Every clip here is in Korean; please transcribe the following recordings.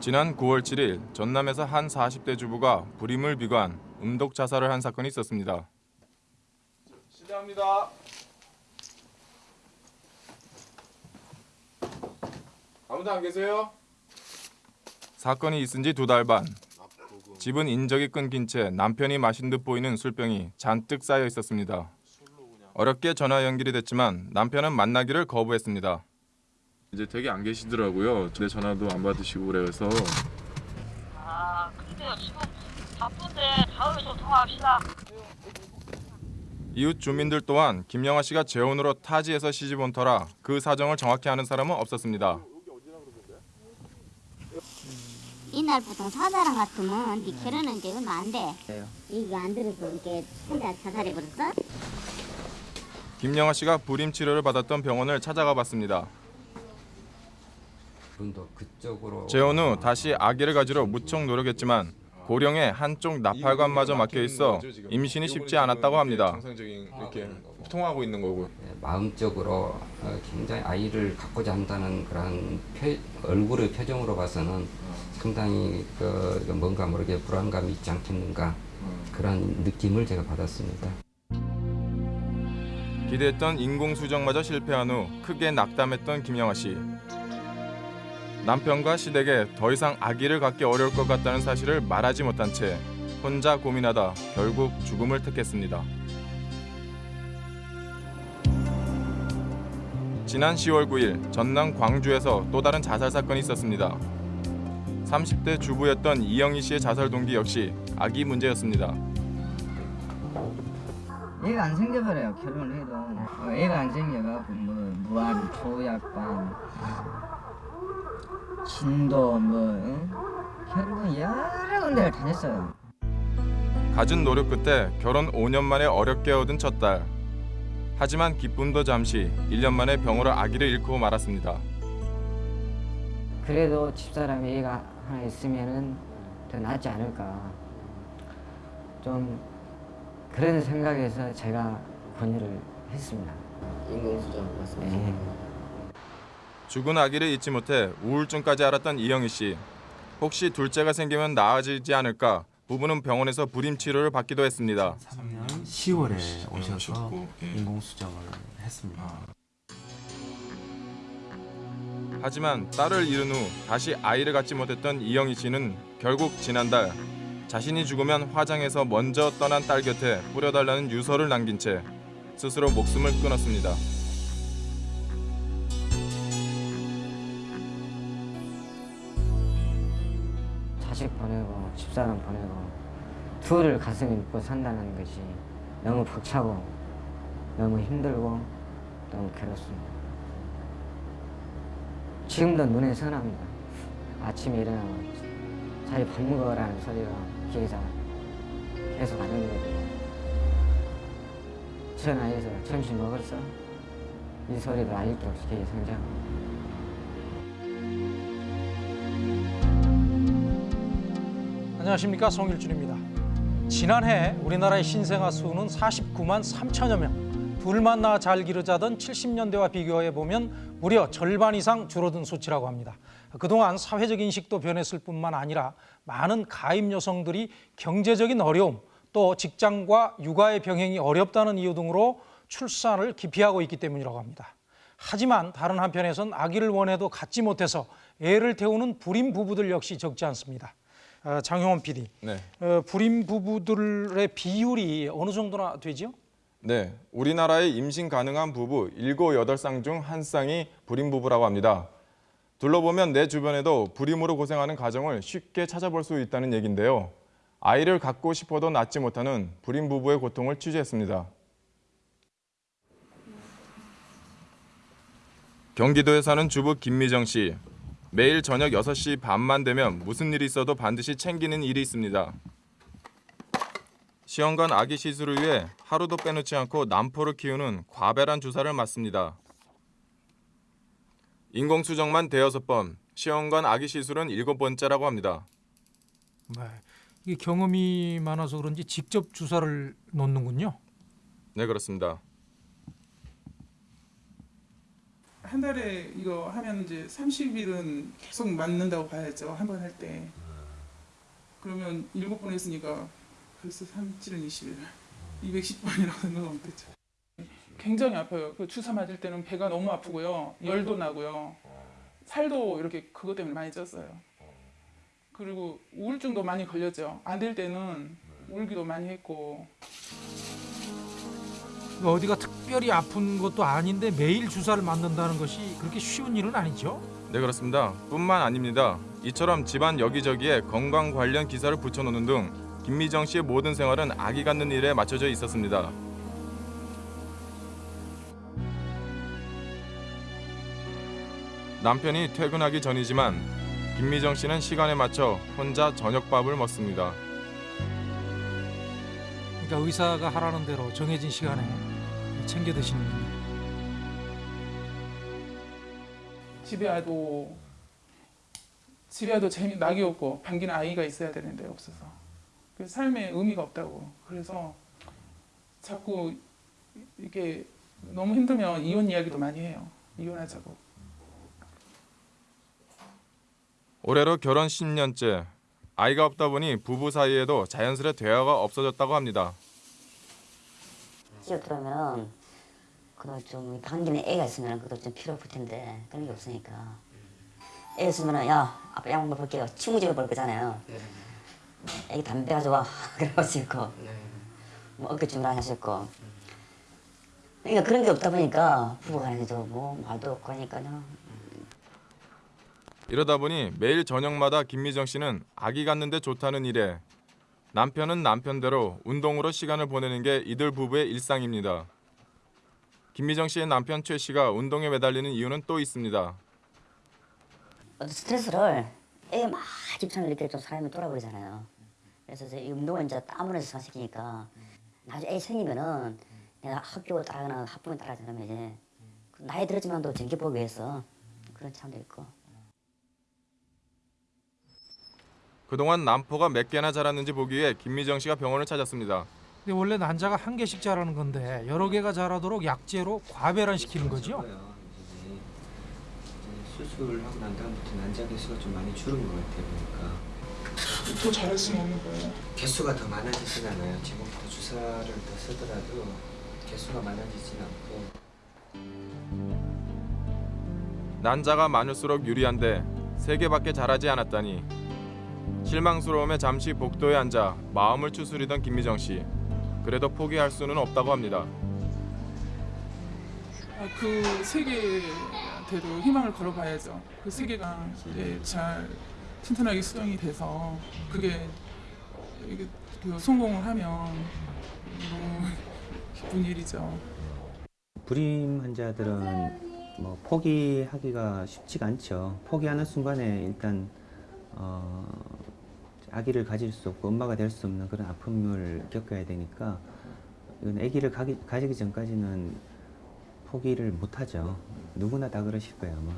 지난 9월 7일 전남에서 한 40대 주부가 불임을 비관 음독 자살을 한 사건이 있었습니다. 실례합니다. 아무도 안 계세요? 사건이 있은 지 두 달 반. 집은 인적이 끊긴 채 남편이 마신 듯 보이는 술병이 잔뜩 쌓여 있었습니다. 어렵게 전화 연결이 됐지만 남편은 만나기를 거부했습니다. 이제 되게 안 계시더라고요. 내 전화도 안 받으시고 그래서 아, 근데요, 지금 바쁜데 다음에 좀 통화합시다. 이웃 주민들 또한 김영아 씨가 재혼으로 타지에서 시집 온 터라 그 사정을 정확히 아는 사람은 없었습니다. 이날 보통 사자랑 같으면 네 결혼은 이제 얼마 안 돼. 이거 안 들어서 이렇게 혼자 자살해 버렸어? 김영아 씨가 불임 치료를 받았던 병원을 찾아가 봤습니다. 재혼 후 다시 아기를 가지러 무척 노력했지만 고령의 한쪽 나팔관마저 막혀 있어 임신이 쉽지 않았다고 합니다. 정상적인 이렇게 통하고 있는 거고. 예, 마음적으로 어, 굉장히 아이를 갖고자 한다는 그런 표, 얼굴의 표정으로 봐서는 상당히 그 뭔가 모르게 불안감이 있지 않겠는가 그런 느낌을 제가 받았습니다. 기대했던 인공수정마저 실패한 후 크게 낙담했던 김영아 씨. 남편과 시댁에 더 이상 아기를 갖기 어려울 것 같다는 사실을 말하지 못한 채 혼자 고민하다 결국 죽음을 택했습니다. 지난 10월 9일 전남 광주에서 또 다른 자살 사건이 있었습니다. 30대 주부였던 이영희 씨의 자살 동기 역시 아기 문제였습니다. 애가 안 생겨버려요 결혼을 해도 어, 애가 안 생겨갖고 뭐 무한 초약반 진도 뭐 응? 결국은 여러 군데를 다녔어요 갖은 노력 끝에 결혼 5년 만에 어렵게 얻은 첫 딸. 하지만 기쁨도 잠시 1년 만에 병으로 아기를 잃고 말았습니다. 그래도 집사람이 애가 하나 있으면은 더 낫지 않을까 좀 그런 생각에서 제가 권유를 했습니다 인공수정 맞습니다 죽은 아기를 잊지 못해 우울증까지 앓았던 이영희 씨. 혹시 둘째가 생기면 나아지지 않을까 부부는 병원에서 불임 치료를 받기도 했습니다. 3년 10월에 오셔서 인공수정을 했습니다. 하지만 딸을 잃은 후 다시 아이를 갖지 못했던 이영희 씨는 결국 지난달 자신이 죽으면 화장해서 먼저 떠난 딸 곁에 뿌려달라는 유서를 남긴 채 스스로 목숨을 끊었습니다. 자식 보내고 집사람 보내고 둘을 가슴에 묻고 산다는 것이 너무 벅차고 너무 힘들고 너무 괴롭습니다. 지금도 눈에 선합니다. 아침에 일어나면 자기 밥 먹어라는 소리가 귀에서 계속 안 들리거든요. 전화해서 점심 먹었어? 이 소리도 아직도 귀에 상장합니다. 안녕하십니까 송일준입니다. 지난해 우리나라의 신생아 수는 49만 3천여 명. 둘만 낳아 잘 기르자던 70년대와 비교해 보면 무려 절반 이상 줄어든 수치라고 합니다. 그동안 사회적 인식도 변했을 뿐만 아니라 많은 가임 여성들이 경제적인 어려움 또 직장과 육아의 병행이 어렵다는 이유 등으로 출산을 기피하고 있기 때문이라고 합니다. 하지만 다른 한편에선 아기를 원해도 갖지 못해서 애를 태우는 불임 부부들 역시 적지 않습니다. 어, 장용원 PD, 네. 어, 불임 부부들의 비율이 어느 정도나 되죠? 네, 우리나라의 임신 가능한 부부 7, 8쌍 중 한 쌍이 불임 부부라고 합니다. 둘러보면 내 주변에도 불임으로 고생하는 가정을 쉽게 찾아볼 수 있다는 얘긴데요. 아이를 갖고 싶어도 낳지 못하는 불임 부부의 고통을 취재했습니다. 경기도에 사는 주부 김미정 씨. 매일 저녁 6시 반만 되면 무슨 일이 있어도 반드시 챙기는 일이 있습니다. 시험관 아기 시술을 위해 하루도 빼놓지 않고 남포를 키우는 과배란 주사를 맞습니다. 인공수정만 대여섯 번, 시험관 아기 시술은 일곱 번째라고 합니다. 네. 이게 경험이 많아서 그런지 직접 주사를 놓는군요. 네, 그렇습니다. 한 달에 이거 하면 이제 30일은 계속 맞는다고 봐야죠. 한 번 할 때. 그러면 일곱 번 했으니까 벌써 3, 7은 20일. 210번이라고 생각하면 되죠. 굉장히 아파요. 그 주사 맞을 때는 배가 너무 아프고요. 열도 나고요. 살도 이렇게 그것 때문에 많이 쪘어요. 그리고 우울증도 많이 걸렸죠. 안 될 때는 울기도 많이 했고 어디가 특별히 아픈 것도 아닌데 매일 주사를 맞는다는 것이 그렇게 쉬운 일은 아니죠. 네 그렇습니다. 뿐만 아닙니다. 이처럼 집안 여기저기에 건강 관련 기사를 붙여놓는 등 김미정 씨의 모든 생활은 아기 갖는 일에 맞춰져 있었습니다. 남편이 퇴근하기 전이지만 김미정 씨는 시간에 맞춰 혼자 저녁밥을 먹습니다. 그러니까 의사가 하라는 대로 정해진 시간에 챙겨 드시는군요. 집에 와도 집에 와도 재미 낙이 없고 반기는 아이가 있어야 되는데 없어서 그 삶에 의미가 없다고 그래서 자꾸 이게 너무 힘들면 이혼 이야기도 많이 해요 이혼하자고 올해로 결혼 10년째. 아이가 없다 보니 부부 사이에도 자연스레 대화가 없어졌다고 합니다. 들어오면 그거 좀 반기는 애가 있으면 그것도 좀 필요할 텐데 그런 게 없으니까. 애 있으면은 야 아빠 양말 볼게요. 친구 집에 볼 거잖아요. 애기 담배 가져와. 그럴 수 있고 뭐 어깨춤을 하나 있고. 그러니까 그런 게 없다 보니까 부부간에도 뭐 말도 없고 하니까요. 이러다 보니 매일 저녁마다 김미정 씨는 아기 갖는데 좋다는 일에 남편은 남편대로 운동으로 시간을 보내는 게 이들 부부의 일상입니다. 김미정 씨의 남편 최 씨가 운동에 매달리는 이유는 또 있습니다. 스트레스를 막 집착을 이렇게 좀 사람이 돌아버리잖아요. 그래서 이 운동을 이제 땀으로 해서 시키니까 나중에 애 생기면은 내가 학교 따라가나 학부모 따라가면 이제 그 나이 들었지만도 전기 보기 위해서 그런 차원도 있고. 그동안 남포가 몇 개나 자랐는지 보기 위해 김미정 씨가 병원을 찾았습니다. 근데 원래 난자가 한 개씩 자라는 건데 여러 개가 자라도록 약제로 과배란 시키는 거죠. 수술하고 난 다음부터 난자 개수가 좀 많이 줄은 것 같아요. 보니까 더 잘할 수는 없는 거예요 개수가 더 많아지진 않아요. 지금부터 주사를 더 쓰더라도 개수가 많아지진 않고 난자가 많을수록 유리한데 세 개밖에 자라지 않았다니 실망스러움에 잠시 복도에 앉아 마음을 추스리던 김미정 씨. 그래도 포기할 수는 없다고 합니다. 아, 그 세계한테도 희망을 걸어봐야죠 그 세계가 이제 잘 튼튼하게 수정이 돼서 그게 그 성공을 하면 너무 기쁜 일이죠 불임 환자들은 뭐 포기하기가 쉽지가 않죠. 포기하는 순간에 일단 어, 아기를 가질 수 없고 엄마가 될 수 없는 그런 아픔을 겪어야 되니까 이건 아기를 가기, 가지기 전까지는 포기를 못하죠. 누구나 다 그러실 거예요 아마.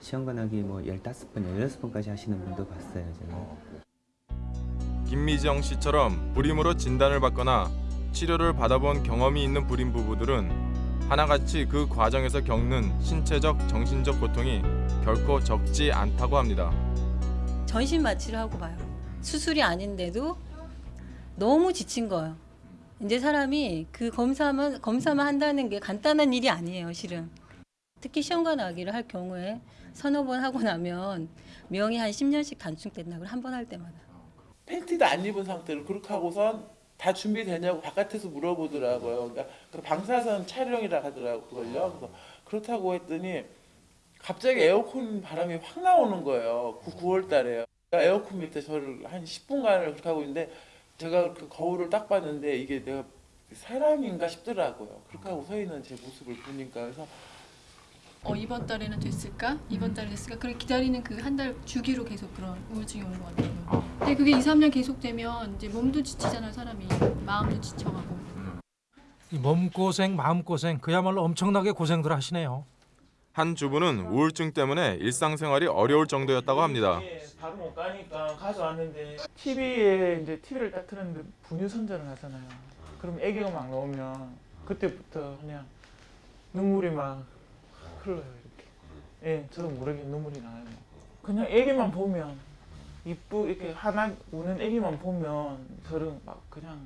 시험관하기 뭐 15번, 16번까지 하시는 분도 봤어요 제가. 김미정 씨처럼 불임으로 진단을 받거나 치료를 받아본 경험이 있는 불임 부부들은 하나같이 그 과정에서 겪는 신체적, 정신적 고통이 결코 적지 않다고 합니다. 전신 마취를 하고 봐요. 수술이 아닌데도 너무 지친 거예요. 이제 사람이 그 검사만 검사만 한다는 게 간단한 일이 아니에요, 실은. 특히 시험관 아기를 할 경우에 서너 번 하고 나면 명이 한 10년씩 단축된다고 한 번 할 때마다. 팬티도 안 입은 상태로 그렇게 하고선 다 준비되냐고 바깥에서 물어보더라고요. 그러니까 그 방사선 촬영이라 하더라고 그걸요. 그래서 그렇다고 했더니 갑자기 에어컨 바람이 확 나오는 거예요. 그 9월 달에요. 에어컨 밑에 저를 한 10분간을 그렇게 하고 있는데 제가 그 거울을 딱 봤는데 이게 내가 사람인가 싶더라고요. 그렇게 하고 서 있는 제 모습을 보니까 그래서 어 이번 달에는 됐을까? 이번 달에 됐을까? 그렇게 기다리는 그 한 달 주기로 계속 그런 우울증이 오는 것 같아요. 근데 그게 2, 3년 계속되면 이제 몸도 지치잖아요, 사람이. 마음도 지쳐가고. 이 몸고생, 마음고생 그야말로 엄청나게 고생들 하시네요. 한 주부는 우울증 때문에 일상생활이 어려울 정도였다고 합니다. 바로 못 가니까 가져왔는데 TV에 이제 TV를 딱 틀었는데 분유 선전을 하잖아요. 그럼 애기가 막 나오면 그때부터 그냥 눈물이 막 흘러요 이렇게. 예, 저도 모르게 눈물이 나요. 그냥 애기만 보면 이쁘 이렇게 하나 우는 애기만 보면 저는 막 그냥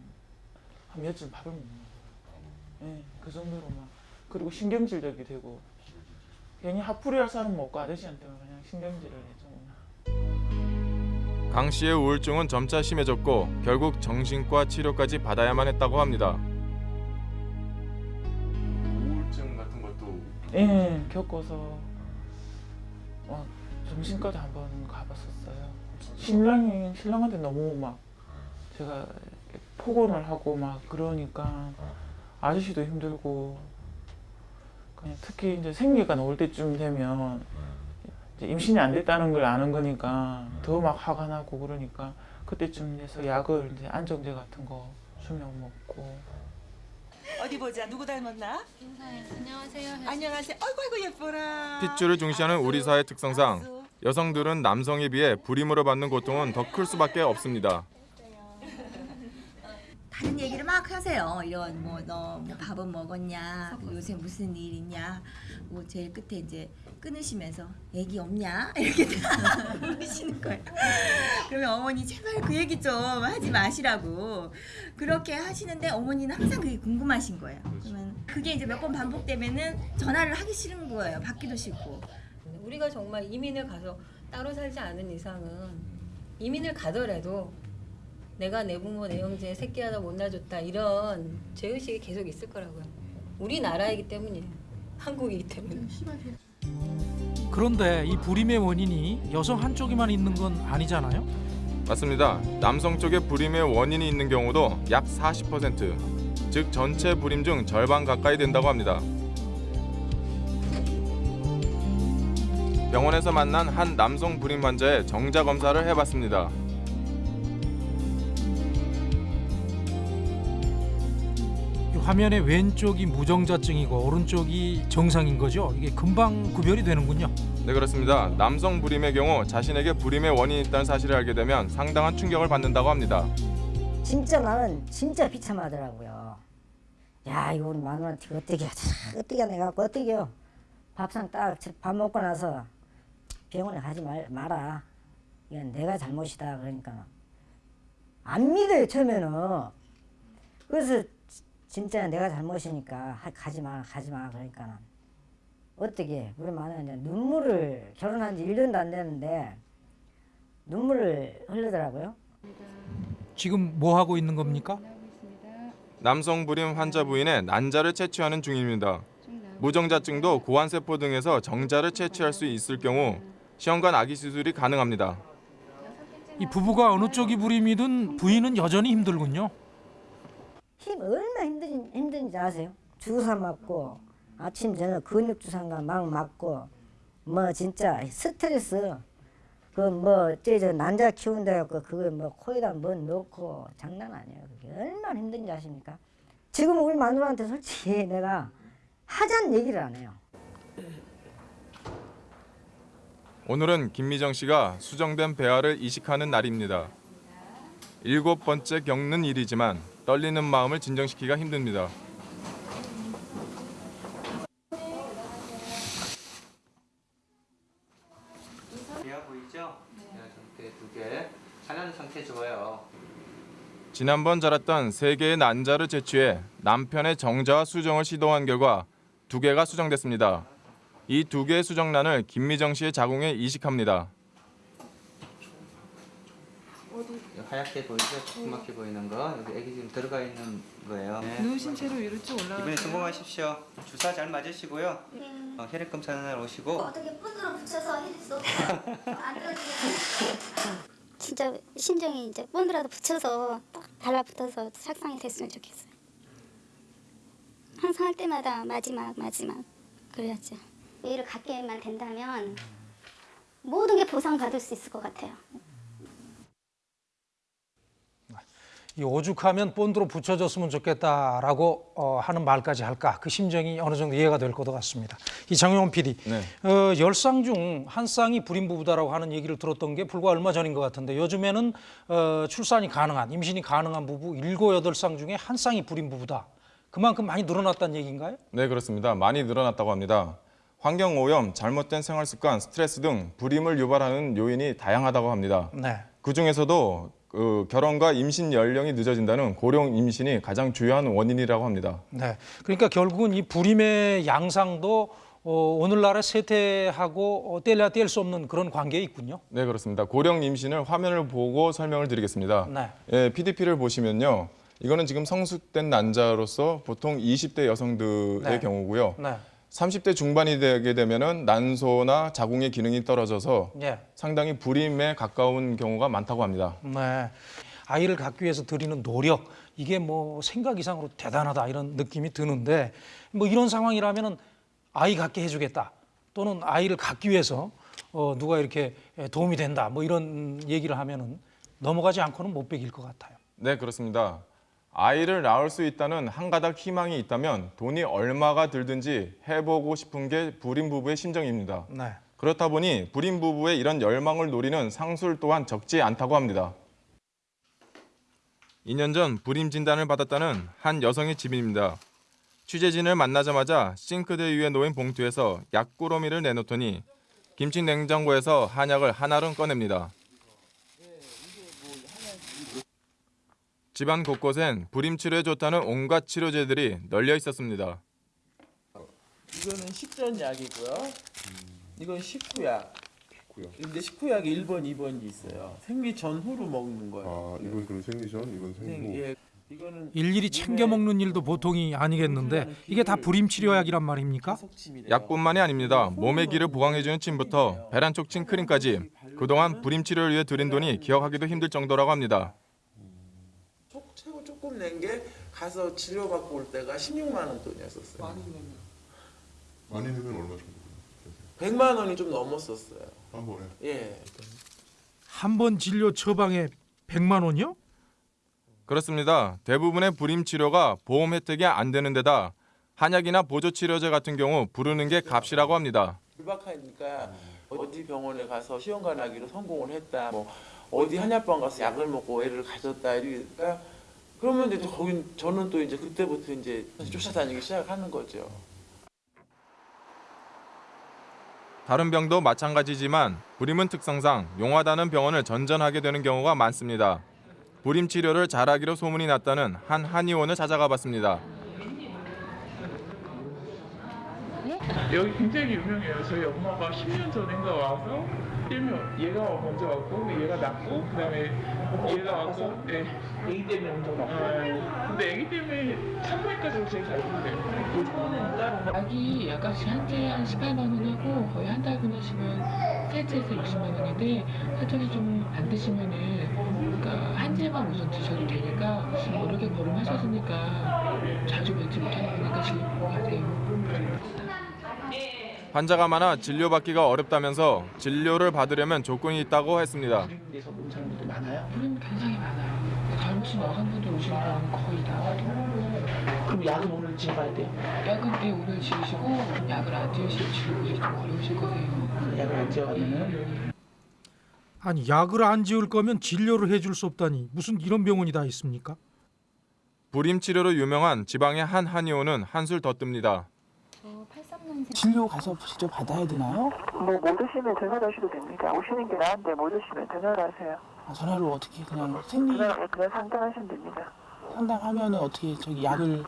한 며칠 밥을 못 먹어요. 예, 그 정도로 막 그리고 신경질적이 되고 괜히 하풀이 할 사람 없고 아저씨한테만 그냥 신경질을 해줘. 강 씨의 우울증은 점차 심해졌고 결국 정신과 치료까지 받아야만 했다고 합니다. 우울증 같은 것도 예, 겪어서 막 정신과도 한 번 가봤었어요. 신랑이 신랑한테 너무 막 제가 폭언을 하고 막 그러니까 아저씨도 힘들고 특히 이제 생리가 나올 때쯤 되면 이제 임신이 안 됐다는 걸 아는 거니까 더 막 화가 나고 그러니까 그때쯤 돼서 약을 이제 안정제 같은 거 수면 먹고 어디 보자 누구 닮았나? 안녕하세요. 안녕하세요. 아이고 아이고 예뻐라. 핏줄을 중시하는 우리 사회 특성상 여성들은 남성에 비해 불임으로 받는 고통은 더 클 수밖에 없습니다. 다른 얘기를 막 하세요. 이런 뭐 너 뭐 밥은 먹었냐? 뭐 요새 무슨 일 있냐? 뭐 제일 끝에 이제 끊으시면서 애기 없냐? 이렇게 다 물으시는 거예요. 그러면 어머니 제발 그 얘기 좀 하지 마시라고 그렇게 하시는데 어머니는 항상 그게 궁금하신 거예요. 그러면 그게 이제 몇 번 반복되면은 전화를 하기 싫은 거예요. 받기도 싫고. 우리가 정말 이민을 가서 따로 살지 않은 이상은 이민을 가더라도 내가 내 부모 내 형제 새끼 하나 못 낳아줬다 이런 죄의식이 계속 있을 거라고요. 우리나라이기 때문이에요. 한국이기 때문에. 그런데 이 불임의 원인이 여성 한쪽에만 있는 건 아니잖아요. 맞습니다. 남성 쪽에 불임의 원인이 있는 경우도 약 40%, 즉 전체 불임 중 절반 가까이 된다고 합니다. 병원에서 만난 한 남성 불임 환자의 정자 검사를 해봤습니다. 화면의 왼쪽이 무정자증이고 오른쪽이 정상인 거죠. 이게 금방 구별이 되는군요. 네 그렇습니다. 남성 불임의 경우 자신에게 불임의 원인이 있다는 사실을 알게 되면 상당한 충격을 받는다고 합니다. 진짜 나는 진짜 비참하더라고요. 야 이거 우리 마누라한테 어떻게 어떻게 내가 어떻게 해요. 밥상 딱 밥 먹고 나서 병원에 가지 말, 마라. 이건 내가 잘못이다 그러니까 안 믿어요 처음에는. 그래서 지- 진짜 내가 잘못이니까 하- 가지 마 가지 마 그러니까 어떻게 우리 마누라 이제 눈물을 결혼한 지 1년도 안 됐는데 눈물을 흘리더라고요. 지금 뭐 하고 있는 겁니까? 남성 불임 환자 부인의 난자를 채취하는 중입니다. 무정자증도 고환세포 등에서 정자를 채취할 수 있을 경우 시험관 아기 수술이 가능합니다. 이 부부가 어느 쪽이 불임이든 부인은 여전히 힘들군요. 힘 얼마나 힘든, 힘든지 아세요? 주사 맞고 아침 저녁 근육 주사가 막 맞고 뭐 진짜 스트레스 그 뭐저 난자 키운다 해갖고 그걸 뭐 코에다 뭐 넣고 장난 아니에요 그게 얼마나 힘든지 아십니까? 지금 우리 마누라한테 솔직히 내가 하자는 얘기를 안 해요. 오늘은 김미정 씨가 수정된 배아를 이식하는 날입니다. 일곱 번째 겪는 일이지만 떨리는 마음을 진정시키기가 힘듭니다. 보이죠? 네. 상태 두 개. 하나는 상태 좋아요. 지난번 자랐던 세 개의 난자를 채취해 남편의 정자와 수정을 시도한 결과 두 개가 수정됐습니다. 이 두 개의 수정란을 김미정 씨의 자궁에 이식합니다. 여기 하얗게 보이죠? 조그맣게 보이는 거. 여기 애기 지금 들어가 있는 거예요. 네. 누우신 채로 위로 쭉 올라가. 이번에 성공하십시오. 주사 잘 맞으시고요. 어, 혈액 검사 날 오시고. 어떻게 끈으로 붙여서 해줬어? 진짜 심정이 이제 본드라도 붙여서 딱 달라붙어서 sak상이 됐으면 좋겠어요. 항상 할 때마다 마지막 마지막 그래야죠. 일을 갖게만 된다면 모든 게 보상받을 수 있을 것 같아요. 이 오죽하면 본드로 붙여줬으면 좋겠다라고 어, 하는 말까지 할까 그 심정이 어느 정도 이해가 될 것 같습니다. 이 장용원 PD, 어, 열쌍 중 한 쌍이 불임 부부다라고 하는 얘기를 들었던 게 불과 얼마 전인 것 같은데 요즘에는 어, 출산이 가능한 임신이 가능한 부부 일곱 여덟 쌍 중에 한 쌍이 불임 부부다. 그만큼 많이 늘어났다는 얘기인가요? 네 그렇습니다. 많이 늘어났다고 합니다. 환경오염, 잘못된 생활습관, 스트레스 등 불임을 유발하는 요인이 다양하다고 합니다. 네. 그 중에서도 그 결혼과 임신 연령이 늦어진다는 고령 임신이 가장 주요한 원인이라고 합니다. 네. 그러니까 결국은 이 불임의 양상도 어, 오늘날의 세태하고 어, 뗄래야 뗄 수 없는 그런 관계에 있군요. 네, 그렇습니다. 고령 임신을 화면을 보고 설명을 드리겠습니다. 네. 예, PDP를 보시면요. 이거는 지금 성숙된 난자로서 보통 20대 여성들의 네. 경우고요. 네. 30대 중반이 되게 되면은 난소나 자궁의 기능이 떨어져서 예. 상당히 불임에 가까운 경우가 많다고 합니다. 네. 아이를 갖기 위해서 들이는 노력 이게 뭐 생각 이상으로 대단하다 이런 느낌이 드는데 뭐 이런 상황이라면은 아이 갖게 해주겠다 또는 아이를 갖기 위해서 어, 누가 이렇게 도움이 된다 뭐 이런 얘기를 하면은 넘어가지 않고는 못 베길 것 같아요. 네, 그렇습니다. 아이를 낳을 수 있다는 한 가닥 희망이 있다면 돈이 얼마가 들든지 해보고 싶은 게 불임 부부의 심정입니다. 네. 그렇다 보니 불임 부부의 이런 열망을 노리는 상술 또한 적지 않다고 합니다. 2년 전 불임 진단을 받았다는 한 여성의 집입니다. 취재진을 만나자마자 싱크대 위에 놓인 봉투에서 약꾸러미를 내놓더니 김치 냉장고에서 한약을 하나를 꺼냅니다. 집안 곳곳엔 불임 치료에 좋다는 온갖 치료제들이 널려 있었습니다. 이거는 식전약이고요. 이건 식후약. 근데 식후약이 1번, 2번이 있어요. 생리 전후로 먹는 거예요. 아, 이건 그럼 생리 전, 이건 생- 생후. 예. 이거는 일일이 챙겨 먹는 일도 보통이 아니겠는데 이게 다 불임 치료약이란 말입니까? 약뿐만이 아닙니다. 몸의 기를 보강해주는 침부터 배란촉 침 크림까지 그동안 불임 치료를 위해 들인 돈이 기억하기도 힘들 정도라고 합니다. 낸 게 가서 치료받고 올 때가 16만 원 돈이었었어요. 많이 내면 얼마 정도? 100만 원이 좀 넘었었어요. 한 번에? 예. 한 번 진료 처방에 100만 원이요? 그렇습니다. 대부분의 불임 치료가 보험 혜택이 안 되는 데다 한약이나 보조 치료제 같은 경우 부르는 게 값이라고 합니다. 불박하니까 어디 병원에 가서 시험관 하기로 성공을 했다. 뭐 어디 한약방 가서 약을 먹고 애를 가졌다. 이러니까 그러면 이제 거기 저는 또 이제 그때부터 이제 쫓아다니기 시작하는 거죠. 다른 병도 마찬가지지만 불임은 특성상 용하다는 병원을 전전하게 되는 경우가 많습니다. 불임 치료를 잘하기로 소문이 났다는 한 한의원을 찾아가 봤습니다. 여기 굉장히 유명해요. 저희 엄마가 10년 전인가 와서 일명 얘가 먼저 왔고 얘가 낳고 그 다음에 얘가 왔고 네. 애기 때문에 먼저 낳고 근데 애기 때문에 산부인과적으로 제일 잘 보는데 약이 약값이 한째 한 18만 원 하고 거의 한달 끊으시면 세째에서 60만 원인데 사전에 좀안 드시면은 그러니까 한 재만 우선 드셔도 되니까 여러 개 거름하셨으니까 자주 뵙지 못하는 분이니까 질문하세요. 환자가 많아 진료받기가 어렵다면서 진료를 받으려면 조건이 있다고 했습니다. 데서 못 찾는 분들 많아요? 그럼 굉장히 많아요. 젊으신 여성분들 오시는 경우는 거의 다. 그럼 약은 오늘 지어봐야 돼요? 약은 네, 오늘 지으시고 약을 안 지으시면 지우기 좀 어려우실 거세요. 약을 안 지어가면은? 아니 약을 안 지을 거면 진료를 해줄 수 없다니 무슨 이런 병원이 다 있습니까? 불임 치료로 유명한 지방의 한 한의원은 한술 더 뜹니다. 진료 가서 직접 받아야 되나요? 뭐못 오시면 전화를 하셔도 됩니다. 오시는 게 나은데 못 오시면 전화를 하세요. 아, 전화로 어떻게 그냥 생리 그냥, 그냥 상담하시면 됩니다. 상담하면은 어떻게 저기 약을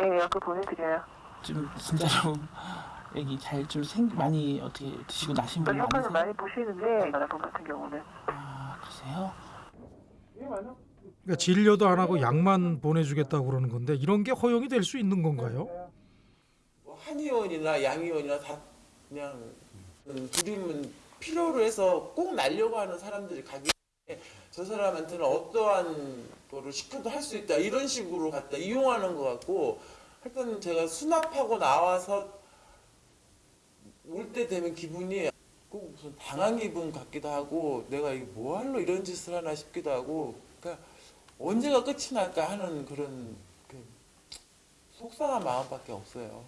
예, 약을 보내드려요. 좀 진짜로 애기 잘좀 생 많이 어떻게 드시고 나신 분 효과는 많으세요? 많이 보시는데 여러분 같은 경우는 아 그러세요? 그러니까 진료도 안 하고 약만 보내주겠다고 그러는 건데 이런 게 허용이 될 수 있는 건가요? 뭐 한의원이나 양의원이나 다 그냥 음, 불임은 필요로 해서 꼭 날려고 하는 사람들이 가기 때문에 저 사람한테는 어떠한 거를 시켜도 할 수 있다 이런 식으로 갖다 이용하는 것 같고 하여튼 제가 수납하고 나와서 올 때 되면 기분이 꼭 무슨 당한 기분 같기도 하고 내가 이거 뭐 할로 이런 짓을 하나 싶기도 하고 그러니까 언제가 끝이 날까 하는 그런 그 속상한 마음밖에 없어요.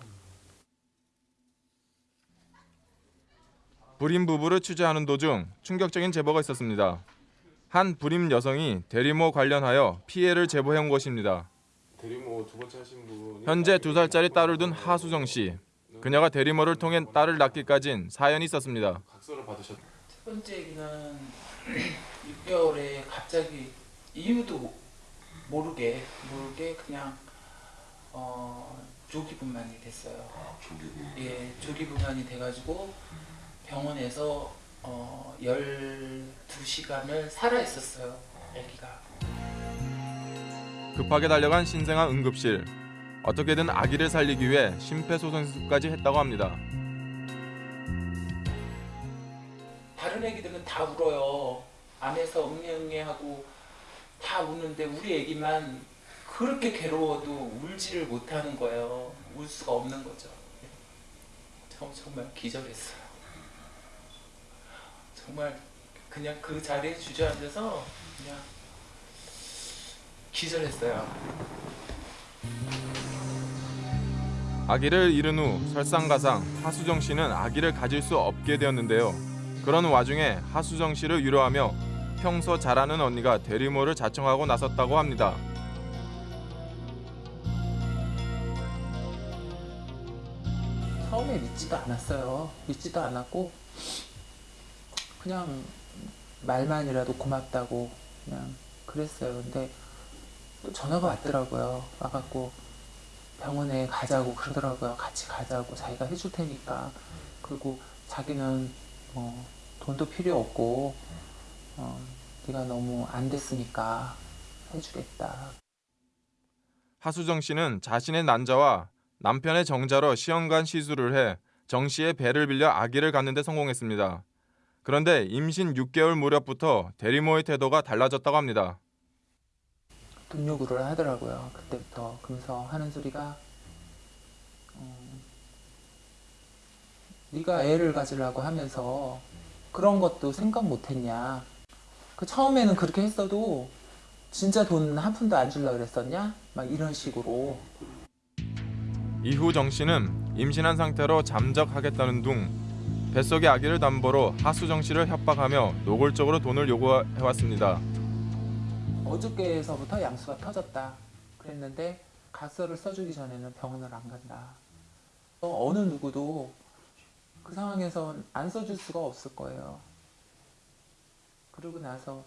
불임 부부를 취재하는 도중 충격적인 제보가 있었습니다. 한 불임 여성이 대리모 관련하여 피해를 제보해온 것입니다. 대리모 두 번째 하신 분이 현재 두 살짜리 딸을 둔 하수정 씨. 그녀가 대리모를 통해 딸을 낳기까진 사연이 있었습니다. 첫 번째 얘기는 6개월에 갑자기 이유도 모르게 모르게 그냥 어, 조기 분만이 됐어요. 예, 조기 분만이 돼가지고 병원에서 어, 12시간을 살아 있었어요. 아기가. 급하게 달려간 신생아 응급실. 어떻게든 아기를 살리기 위해 심폐소생술까지 했다고 합니다. 다른 애기들은 다 울어요. 안에서 응애응애하고 다 우는데 우리 애기만 그렇게 괴로워도 울지를 못하는 거예요. 울 수가 없는 거죠. 정, 정말 기절했어요. 정말 그냥 그 자리에 주저앉아서 그냥 기절했어요. 아기를 잃은 후 설상가상 하수정 씨는 아기를 가질 수 없게 되었는데요. 그런 와중에 하수정 씨를 위로하며 평소 잘하는 언니가 대리모를 자청하고 나섰다고 합니다. 처음에 믿지도 않았어요. 믿지도 않았고 그냥 말만이라도 고맙다고 그냥 그랬어요. 근데 또 전화가 왔더라고요. 와갖고 병원에 가자고 그러더라고요. 같이 가자고 자기가 해줄 테니까. 그리고 자기는 뭐 돈도 필요 없고 어, 네가 너무 안 됐으니까 해주겠다. 하수정 씨는 자신의 난자와 남편의 정자로 시험관 시술을 해 정 씨의 배를 빌려 아기를 갖는 데 성공했습니다. 그런데 임신 6개월 무렵부터 대리모의 태도가 달라졌다고 합니다. 돈 요구를 하더라고요. 그때부터 그러면서 하는 소리가 어, 네가 애를 가지려고 하면서 그런 것도 생각 못했냐. 그 처음에는 그렇게 했어도 진짜 돈 한 푼도 안 주려고 그랬었냐? 막 이런 식으로. 이후 정 씨는 임신한 상태로 잠적하겠다는 둥 뱃속의 아기를 담보로 하수정 씨를 협박하며 노골적으로 돈을 요구해왔습니다. 어저께서부터 양수가 터졌다. 그랬는데 가설을 써주기 전에는 병원을 안 간다. 어, 어느 누구도 그 상황에선 안 써줄 수가 없을 거예요. 그러고 나서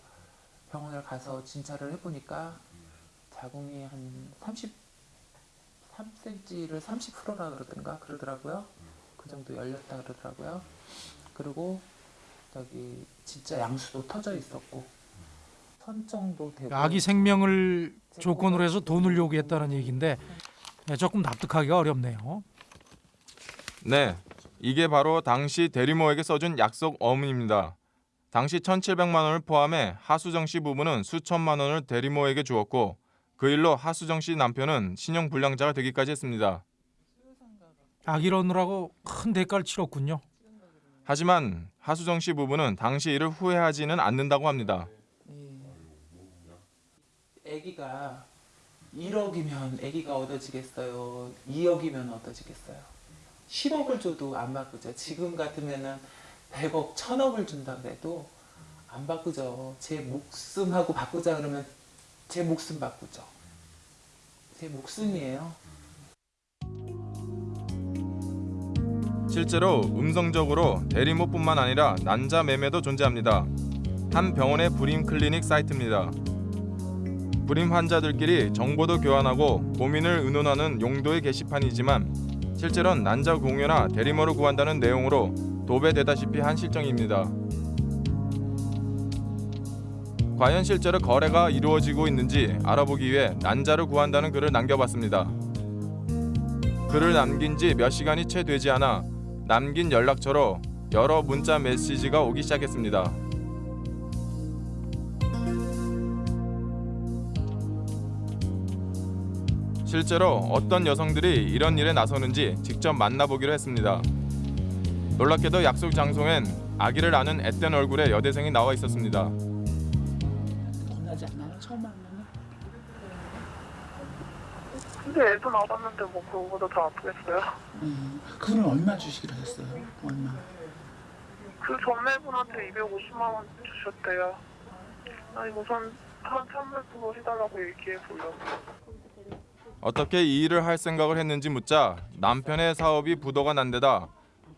병원을 가서 진찰을 해보니까 자궁이 한 33cm를 30%라 그러던가 그러더라고요. 그 정도 열렸다 그러더라고요. 그리고 저기 진짜 양수도 터져 있었고 선정도 되고 아기 생명을 조건으로 해서 돈을 요구했다는 얘기인데 네, 조금 납득하기가 어렵네요. 네, 이게 바로 당시 대리모에게 써준 약속 어문입니다. 당시 1,700만 원을 포함해 하수정 씨 부부는 수천만 원을 대리모에게 주었고 그 일로 하수정 씨 남편은 신용 불량자가 되기까지 했습니다. 아기를 얻느라고 큰 대가를 치렀군요. 하지만 하수정 씨 부부는 당시 일을 후회하지는 않는다고 합니다. 아기가 1억이면 아기가 얻어지겠어요. 2억이면 얻어지겠어요. 10억을 줘도 안 바꾸죠. 지금 같으면은 100억, 1000억을 준다 그래도 안 바꾸죠. 제 목숨하고 바꾸자 그러면 제 목숨 바꾸죠. 제 목숨이에요. 실제로 음성적으로 대리모뿐만 아니라 난자 매매도 존재합니다. 한 병원의 불임 클리닉 사이트입니다. 불임 환자들끼리 정보도 교환하고 고민을 의논하는 용도의 게시판이지만 실제로는 난자 공유나 대리모를 구한다는 내용으로 도배되다시피 한 실정입니다. 과연 실제로 거래가 이루어지고 있는지 알아보기 위해 난자를 구한다는 글을 남겨봤습니다. 글을 남긴 지 몇 시간이 채 되지 않아 남긴 연락처로 여러 문자 메시지가 오기 시작했습니다. 실제로 어떤 여성들이 이런 일에 나서는지 직접 만나보기로 했습니다. 놀랍게도 약속 장소엔 아기를 안은 앳된 얼굴의 여대생이 나와 있었습니다. 겁나지 않아요? 처음 만나면? 근데 애도 나갔는데 뭐 그거보다 더 아프겠어요? 음, 그분은 얼마 주시기로 했어요? 얼마? 그 전매분한테 250만 원 주셨대요. 아니 우선 한300 그거 해달라고 얘기해 보려고. 어떻게 이 일을 할 생각을 했는지 묻자 남편의 사업이 부도가 난 데다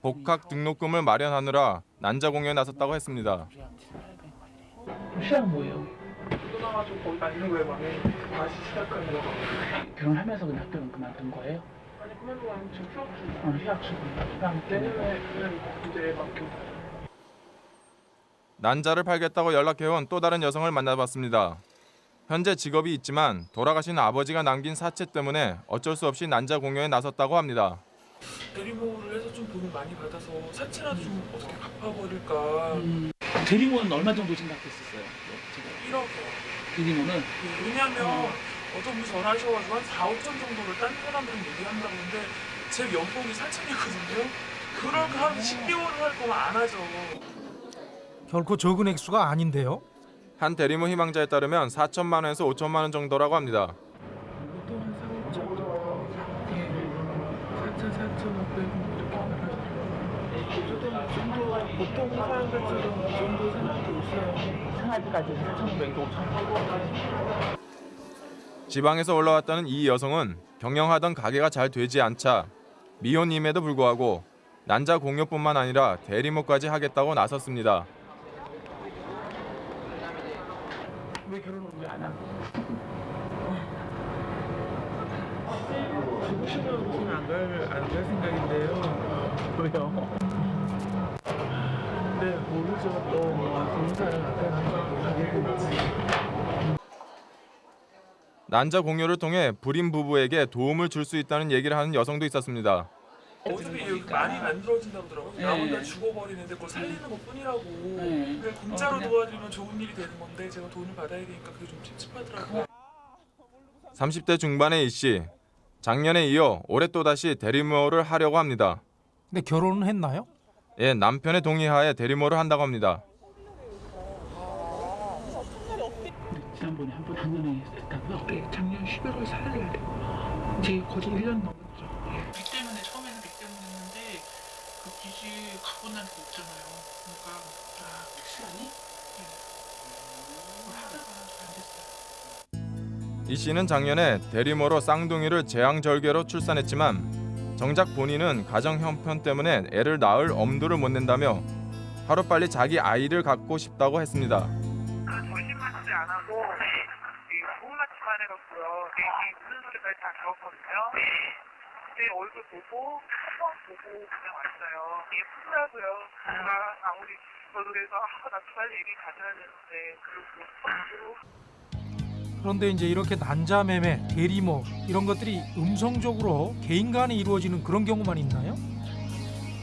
복학 등록금을 마련하느라 난자 공연에 나섰다고 했습니다. 시작 뭐예요? 끊어가지고 거기 다니는 거에 만에 다시 시작하는 거. 결혼하면서 그냥 학교는 그만둔 거예요? 아니 그만두고 아니 지금 휴학 중. 아 휴학 중. 그냥 내년에는 이제 막 교- 난자를 팔겠다고 연락해온 또 다른 여성을 만나봤습니다. 현재 직업이 있지만 돌아가신 아버지가 남긴 사채 때문에 어쩔 수 없이 난자 공연에 나섰다고 합니다. 대리모를 해서 좀 돈을 많이 받아서 사채라도 좀 어떻게 갚아버릴까. 대리모는 얼마 정도 생각했었어요? 1억이요. 대리모는? 왜냐면 어떤 분이 전화하셔가지고 한 4, 5천 정도를 딴 사람들은 얘기한다고 하는데 제 연봉이 4천이거든요. 그럴 거 하면 10개월을 할 거면 안 하죠. 결코 적은 액수가 아닌데요. 한 대리모 희망자에 따르면 4천만 원에서 5천만 원 정도라고 합니다. 보통 한 4, 5천 정도. 예. 4천, 4천 5백 이렇게 말하죠. 저도 이 정도 보통 사람들처럼 이 정도 생각도 있어요. 생활비까지 4천 5백, 5천 지방에서 올라왔다는 이 여성은 경영하던 가게가 잘 되지 않자 미혼임에도 불구하고 난자 공여뿐만 아니라 대리모까지 하겠다고 나섰습니다. 왜 결혼을 왜 안 하고? 저는 안갈안갈 생각인데요. 왜요? 네 모르죠 또뭐 좋은 사람 될지. 난자 공여를 통해 불임 부부에게 도움을 줄 수 있다는 얘기를 하는 여성도 있었습니다. 어차피 많이 만들어진다고 하더라고요. 네. 나 혼자 죽어버리는데 그걸 살리는 것 뿐이라고. 네. 그냥 공짜로 도와드리면 좋은 일이 되는 건데 제가 돈을 받아야 되니까 그게 좀 찝찝하더라고요. 30대 중반의 이 씨. 작년에 이어 올해 또다시 대리모를 하려고 합니다. 근데 결혼은 했나요? 예, 남편의 동의하에 대리모를 한다고 합니다. 지난번에 한번 작년에 했다고요? 네, 작년 11월 4일에 되고 제 거의 1년 넘은 거죠. 빚 때문에 처음에는 빚 때문에 했는데 그 빚이 갚고 나니까 없잖아요. 그러니까 아, 시간이? 네. 그걸 하다가 안 됐어요. 이 씨는 작년에 대리모로 쌍둥이를 재앙절개로 출산했지만 정작 본인은 가정 형편 때문에 애를 낳을 엄두를 못 낸다며 하루빨리 자기 아이를 갖고 싶다고 했습니다. 그리고 그런데 이제 이렇게 난자매매, 대리모 이런 것들이 음성적으로 개인 간에 이루어지는 그런 경우만 있나요?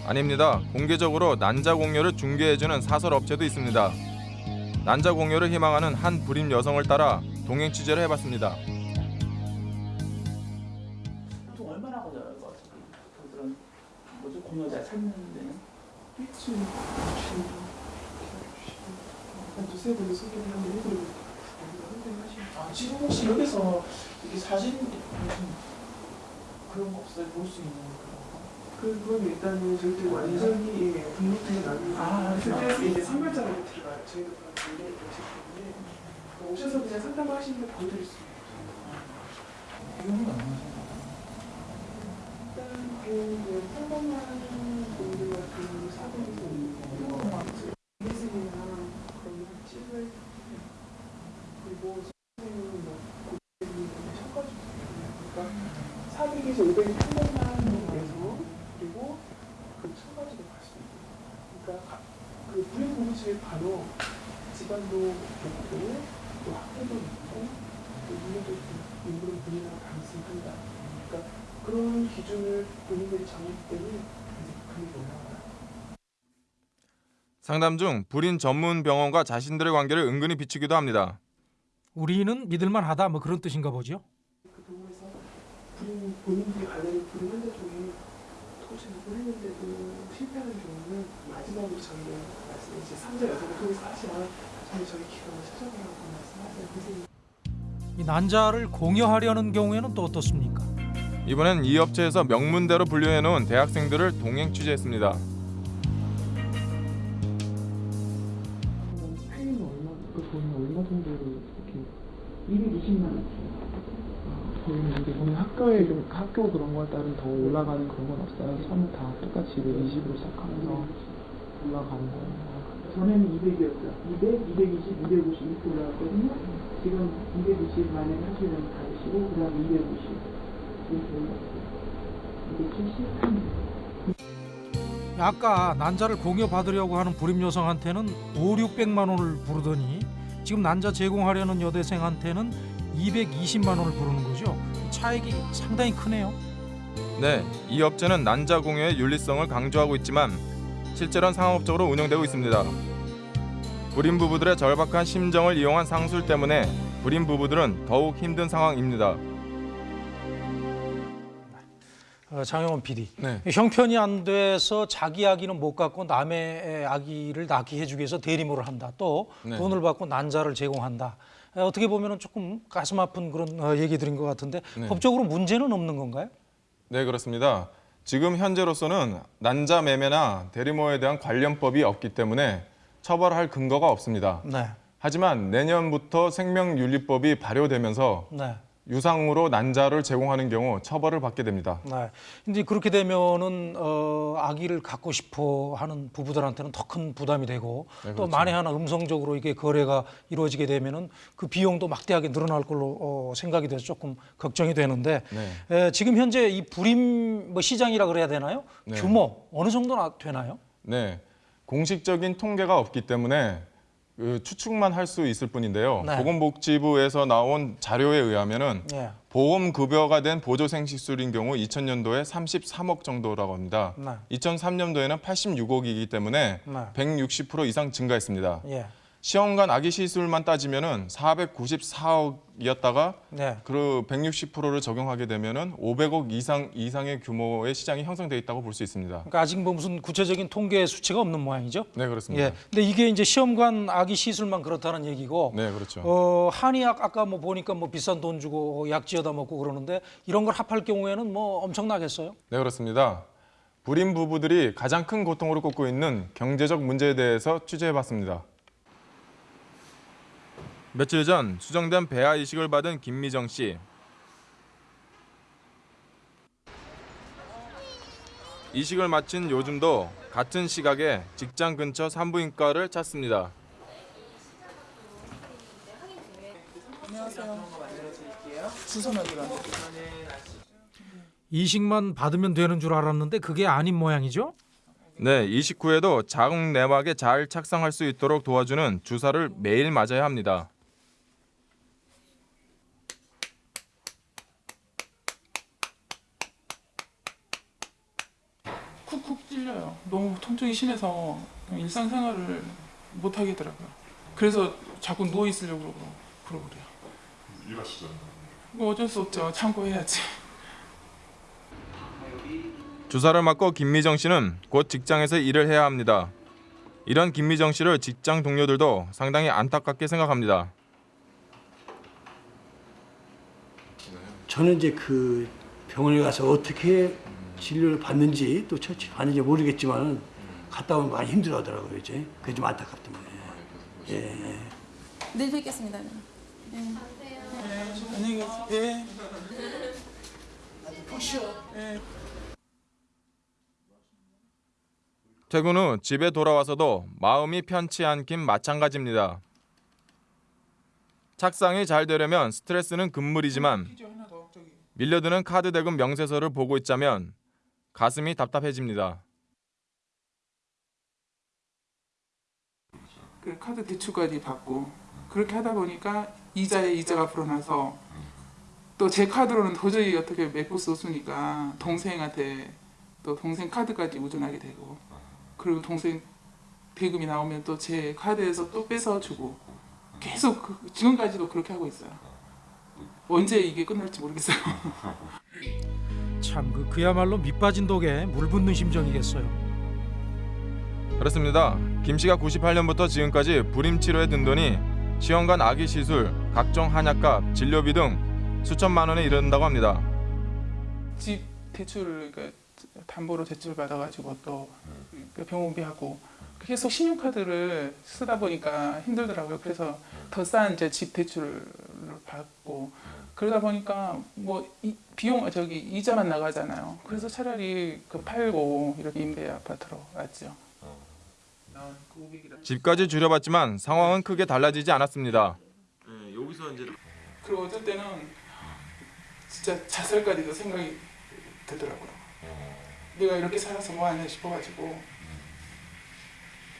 아닙니다. 공개적으로 난자 공여를 중개해주는 사설 업체도 있습니다. 난자 공여를 희망하는 한 불임 여성을 따라 동행 취재를 해봤습니다. 보통 얼마나 걸려요? 그 그런 뭐지 공여자 찾는 데는? 일주일 한 두세 번을 소개를 한번 해드리고 아 지금 혹시 여기서 이게 사진 그런 거 없어요? 볼 수 있는 거? 그건 일단은 절대 완전히 예, 등록되는 아니고 아, 그때 이제 선별자로 들어가요. 저희도 그런 관리를 되기 때문에 오셔서 그냥 상담하시는 게 보여드릴 수 있어요. 일단 그 상담하는 분들 같은 사고에서 그런 찜을 그리고 선생님은 뭐 고객님이 섞어주고 그러니까 400에서 500이 평범한에서 그리고 그 청바지도 봤습니다. 그러니까 가- 그 불임 공실 바로 집안도 좋고 또 학교도 있고 또 인물도 있고 인물은 본인하고 감수한다. 그러니까 그런 기준을 본인들이 정했기 때문에 이제 금액이 올라가요. 상담 중 불임 전문 병원과 자신들의 관계를 은근히 비추기도 합니다. 우리는 믿을만하다 뭐 그런 뜻인가 보죠. 그 동호회에서 불임 본인들이 관련된 불임한대 쪽에 토지를 했는데도 실패하는 경우는 마지막으로 저희는 말씀 이제 삼자 여성을 통해서 하지만 선생님. 이 난자를 공여하려는 경우에는 또 어떻습니까? 이번엔 이 업체에서 명문대로 분류해놓은 대학생들을 동행 취재했습니다. 그 돈이 얼마 정도로 이렇게 220만 원. 저희는 이게 보면 학교에 좀 학교 그런 거에 따른 더 올라가는 그런 건 없어요. 처음 다 똑같이 220으로 시작하면서 올라가는 거예요. 전에는 200이었어요. 200, 220, 250 이렇게 올라갔거든요. 지금 220 만약에 하시면 받으시고 그 다음에 250 이렇게 올라갔어요. 270, 300. 아까 난자를 공여 받으려고 하는 불임 여성한테는 5, 600만 원을 부르더니 지금 난자 제공하려는 여대생한테는 220만 원을 부르는 거죠. 차액이 상당히 크네요. 네, 이 업체는 난자 공여의 윤리성을 강조하고 있지만 실제로는 상업적으로 운영되고 있습니다. 불임 부부들의 절박한 심정을 이용한 상술 때문에 불임 부부들은 더욱 힘든 상황입니다. 어, 장영원 PD. 네. 형편이 안 돼서 자기 아기는 못 갖고 남의 아기를 낳게 해주기 위해서 대리모를 한다. 또 네. 돈을 받고 난자를 제공한다. 에, 어떻게 보면 조금 가슴 아픈 그런 어, 얘기들인 것 같은데 네. 법적으로 문제는 없는 건가요? 네, 그렇습니다. 지금 현재로서는 난자 매매나 대리모에 대한 관련법이 없기 때문에 처벌할 근거가 없습니다. 네. 하지만 내년부터 생명윤리법이 발효되면서 네. 유상으로 난자를 제공하는 경우 처벌을 받게 됩니다. 네. 근데 그렇게 되면은 어, 아기를 갖고 싶어 하는 부부들한테는 더 큰 부담이 되고 네, 또 그렇죠. 만에 하나 음성적으로 이게 거래가 이루어지게 되면은 그 비용도 막대하게 늘어날 걸로 어, 생각이 돼서 조금 걱정이 되는데 네. 에, 지금 현재 이 불임 뭐 시장이라 그래야 되나요? 네. 규모 어느 정도나 되나요? 네, 공식적인 통계가 없기 때문에 그 추측만 할 수 있을 뿐인데요. 네. 보건복지부에서 나온 자료에 의하면은 예. 보험 급여가 된 보조생식수인 경우 2000년도에 33억 정도라고 합니다. 네. 2003년도에는 86억이기 때문에 네. 160% 이상 증가했습니다. 예. 시험관 아기 시술만 따지면은 494억이었다가 네. 그 160%를 적용하게 되면은 500억 이상 이상의 규모의 시장이 형성돼 있다고 볼 수 있습니다. 그러니까 아직 뭐 무슨 구체적인 통계 수치가 없는 모양이죠? 네, 그렇습니다. 예. 근데 이게 이제 시험관 아기 시술만 그렇다는 얘기고 네, 그렇죠. 어, 한의학 아까 뭐 보니까 뭐 비싼 돈 주고 약 지어다 먹고 그러는데 이런 걸 합할 경우에는 뭐 엄청나겠어요? 네, 그렇습니다. 불임 부부들이 가장 큰 고통으로 꼽고 있는 경제적 문제에 대해서 취재해 봤습니다. 며칠 전 수정된 배아 이식을 받은 김미정 씨. 이식을 마친 요즘도 같은 시각에 직장 근처 산부인과를 찾습니다. 안녕하세요. 이식만 받으면 되는 줄 알았는데 그게 아닌 모양이죠? 네, 이식 후에도 자궁 내막에 잘 착상할 수 있도록 도와주는 주사를 매일 맞아야 합니다. 쿡쿡 찔려요. 너무 통증이 심해서 일상생활을 못 하겠더라고요. 그래서 자꾸 누워 있으려고 그러고, 그러고 그래요. 일하시잖아요. 뭐 어쩔 수 없죠. 참고해야지. 주사를 맞고 김미정 씨는 곧 직장에서 일을 해야 합니다. 이런 김미정 씨를 직장 동료들도 상당히 안타깝게 생각합니다. 저는 이제 그 병원에 가서 어떻게 진료를 받는지 또 처치 받는지 모르겠지만 갔다 오면 많이 힘들어 하더라고요 이제 그게 좀 안타깝더라고요. 예. 예. 내일 뵙겠습니다. 네. 안녕히 계세요. 예. 푹 쉬어. 예. 퇴근 후 집에 돌아와서도 마음이 편치 않긴 마찬가지입니다. 착상이 잘 되려면 스트레스는 금물이지만. 밀려드는 카드 대금 명세서를 보고 있자면 가슴이 답답해집니다. 그 카드 대출까지 받고 그렇게 하다 보니까 이자에 이자가 불어나서 또 제 카드로는 도저히 어떻게 메꿀 수 없으니까 동생한테 또 동생 카드까지 의존하게 되고 그리고 동생 대금이 나오면 또 제 카드에서 또 뺏어 주고 계속 그- 지금까지도 그렇게 하고 있어요. 언제 이게 끝날지 모르겠어요. 참 그, 그야말로 밑빠진 독에 물 붓는 심정이겠어요. 그렇습니다. 김 씨가 98년부터 지금까지 불임 치료에 든 돈이 시험관 아기 시술, 각종 한약값, 진료비 등 수천만 원에 이른다고 합니다. 집 대출 그러니까 담보로 대출 받아가지고 또 병원비하고 계속 신용카드를 쓰다 보니까 힘들더라고요. 그래서 더 싼 이제 집 대출을 받고 그러다 보니까 뭐 이, 비용 저기 이자만 나가잖아요. 그래서 차라리 그 팔고 이렇게 임대 아파트로 왔죠. 집까지 줄여봤지만 상황은 크게 달라지지 않았습니다. 여기서 이제 그리고 어떨 때는 진짜 자살까지도 생각이 들더라고요. 내가 이렇게 살아서 뭐 하냐 싶어가지고